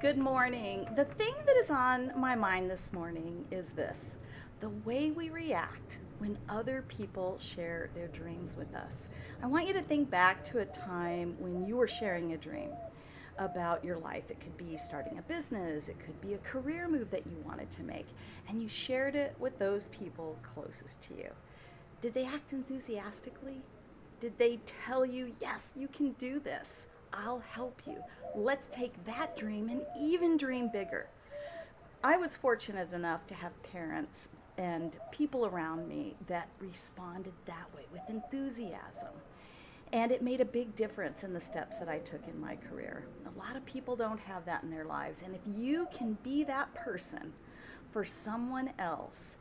Good morning. The thing that is on my mind this morning is this the way we react when other people share their dreams with us. I want you to think back to a time when you were sharing a dream about your life. It could be starting a business, it could be a career move that you wanted to make, and you shared it with those people closest to you. Did they act enthusiastically? Did they tell you, yes, you can do this? I'll help you. Let's take that dream and even dream bigger. I was fortunate enough to have parents and people around me that responded that way with enthusiasm. And it made a big difference in the steps that I took in my career. A lot of people don't have that in their lives. And if you can be that person for someone else,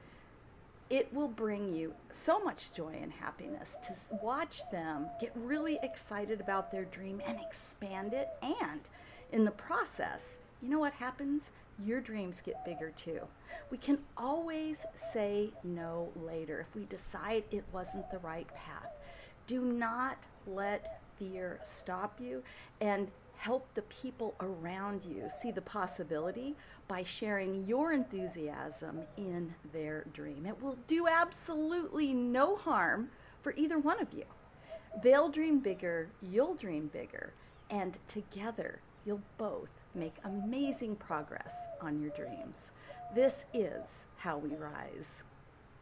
it will bring you so much joy and happiness to watch them get really excited about their dream and expand it. And in the process, you know what happens? Your dreams get bigger too. We can always say no later if we decide it wasn't the right path. Do not let fear stop you and help the people around you see the possibility by sharing your enthusiasm in their dream. It will do absolutely no harm for either one of you. They'll dream bigger, you'll dream bigger, and together you'll both make amazing progress on your dreams. This is how we rise.